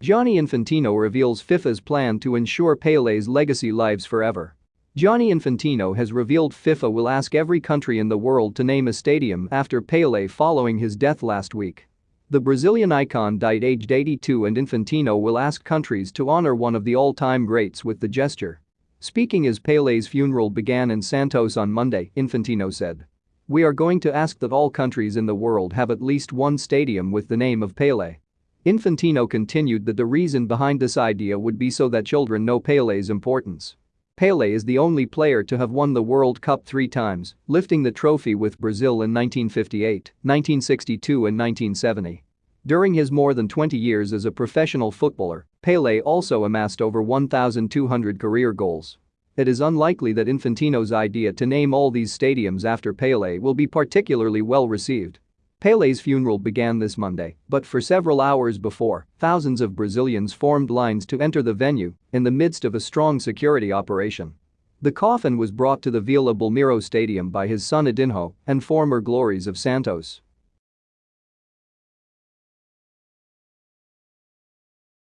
Gianni Infantino reveals FIFA's plan to ensure Pele's legacy lives forever. Gianni Infantino has revealed FIFA will ask every country in the world to name a stadium after Pele following his death last week. The Brazilian icon died aged 82 and Infantino will ask countries to honor one of the all-time greats with the gesture. Speaking as Pele's funeral began in Santos on Monday, Infantino said. We are going to ask that all countries in the world have at least one stadium with the name of Pele. Infantino continued that the reason behind this idea would be so that children know Pele's importance. Pele is the only player to have won the World Cup three times, lifting the trophy with Brazil in 1958, 1962 and 1970. During his more than 20 years as a professional footballer, Pele also amassed over 1,200 career goals. It is unlikely that Infantino's idea to name all these stadiums after Pele will be particularly well received. Pele's funeral began this Monday, but for several hours before, thousands of Brazilians formed lines to enter the venue in the midst of a strong security operation. The coffin was brought to the Vila Belmiro Stadium by his son Edinho and former glories of Santos.